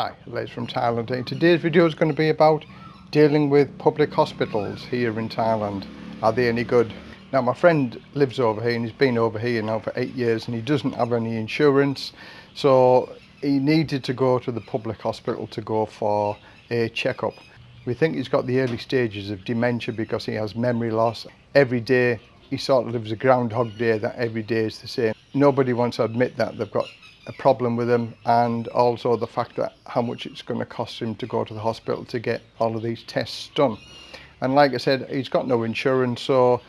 Hi, Les from Thailand and today's video is going to be about dealing with public hospitals here in Thailand. Are they any good? Now my friend lives over here and he's been over here now for eight years and he doesn't have any insurance so he needed to go to the public hospital to go for a checkup. We think he's got the early stages of dementia because he has memory loss. Every day he sort of lives a groundhog day that every day is the same. Nobody wants to admit that they've got a problem with him and also the fact that how much it's going to cost him to go to the hospital to get all of these tests done. And like I said, he's got no insurance, so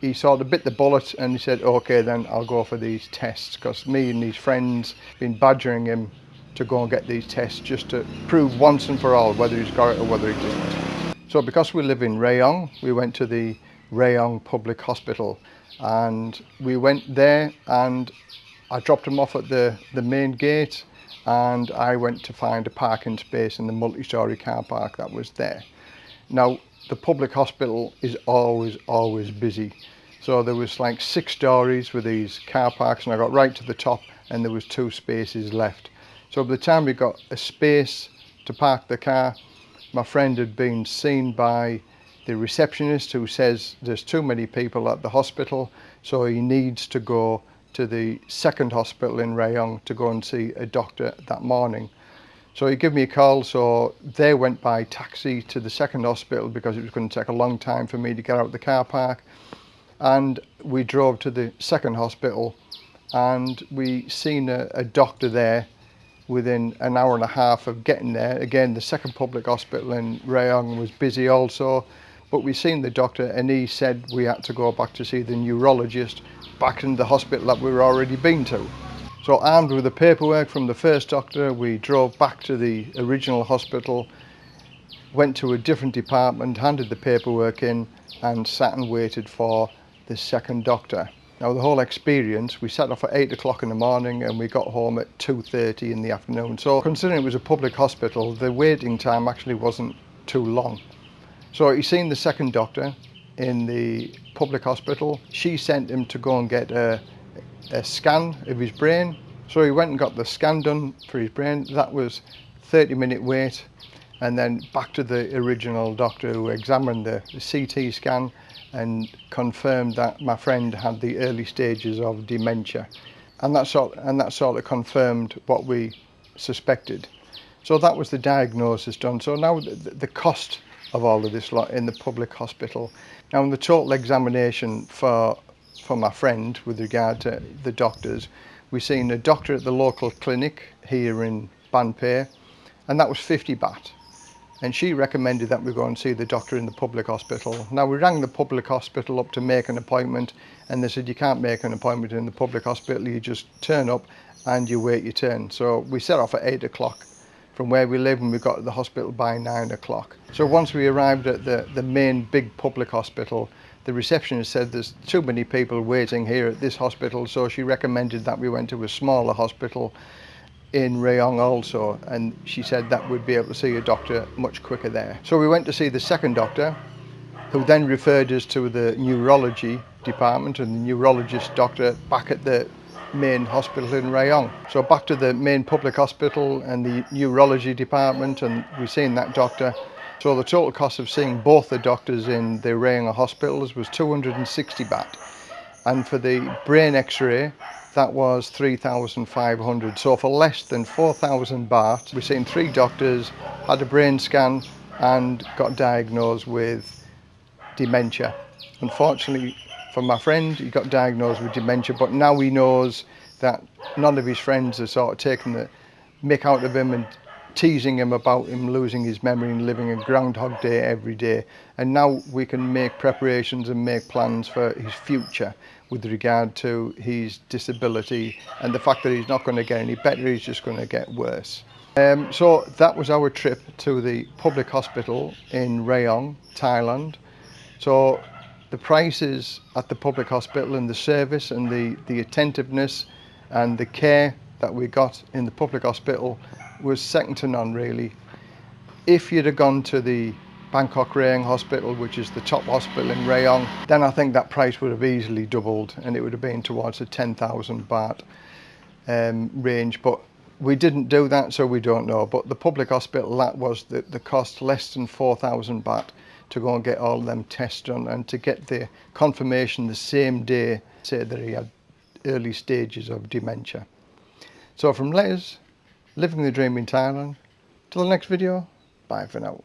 he sort of bit the bullet and he said, okay, then I'll go for these tests because me and his friends been badgering him to go and get these tests just to prove once and for all whether he's got it or whether he doesn't. So because we live in Rayong, we went to the Rayong Public Hospital and we went there and I dropped him off at the, the main gate and I went to find a parking space in the multi-storey car park that was there. Now, the public hospital is always, always busy. So there was like six stories with these car parks and I got right to the top and there was two spaces left. So by the time we got a space to park the car, my friend had been seen by the receptionist who says there's too many people at the hospital, so he needs to go to the second hospital in Rayong to go and see a doctor that morning. So he gave me a call, so they went by taxi to the second hospital because it was going to take a long time for me to get out of the car park. And we drove to the second hospital and we seen a, a doctor there within an hour and a half of getting there. Again, the second public hospital in Rayong was busy also, but we seen the doctor and he said we had to go back to see the neurologist back in the hospital that we were already been to. So armed with the paperwork from the first doctor, we drove back to the original hospital, went to a different department, handed the paperwork in and sat and waited for the second doctor. Now the whole experience, we set off at 8 o'clock in the morning and we got home at 2.30 in the afternoon. So considering it was a public hospital, the waiting time actually wasn't too long. So he's seen the second doctor, in the public hospital. She sent him to go and get a, a scan of his brain. So he went and got the scan done for his brain. That was 30 minute wait and then back to the original doctor who examined the, CT scan and confirmed that my friend had the early stages of dementia. And that sort, and that sort of confirmed what we suspected. So that was the diagnosis done. So now the, the cost of all of this lot in the public hospital. Now in the total examination for, for my friend with regard to the doctors, we seen a doctor at the local clinic here in Ban Phe and that was 50 baht. And she recommended that we go and see the doctor in the public hospital. Now we rang the public hospital up to make an appointment and they said you can't make an appointment in the public hospital, you just turn up and you wait your turn. So we set off at eight o'clock from where we live and we got to the hospital by nine o'clock. So once we arrived at the, the main big public hospital, the receptionist said there's too many people waiting here at this hospital, so she recommended that we went to a smaller hospital in Rayong also, and she said that we'd be able to see a doctor much quicker there. So we went to see the second doctor, who then referred us to the neurology department and the neurologist doctor back at the main hospital in Rayong. So back to the main public hospital and the neurology department and we've seen that doctor. So the total cost of seeing both the doctors in the Rayong hospitals was 260 baht. And for the brain x-ray, that was 3,500. So for less than 4,000 baht, we've seen three doctors, had a brain scan and got diagnosed with dementia. Unfortunately, for my friend, he got diagnosed with dementia, but now he knows that none of his friends are sort of taking the mick out of him and teasing him about him losing his memory and living a groundhog day every day. And now we can make preparations and make plans for his future with regard to his disability and the fact that he's not going to get any better, he's just going to get worse. Um, so that was our trip to the public hospital in Rayong, Thailand. So the prices at the public hospital and the service and the, the attentiveness and the care that we got in the public hospital was second to none really. If you'd have gone to the Bangkok Rayong Hospital, which is the top hospital in Rayong, then I think that price would have easily doubled and it would have been towards the 10,000 baht um, range. But we didn't do that, so we don't know. But the public hospital, that was the, the cost less than 4,000 baht to go and get all them tests done and to get the confirmation the same day, say that he had early stages of dementia. So from Les, living the dream in Thailand, till the next video, bye for now.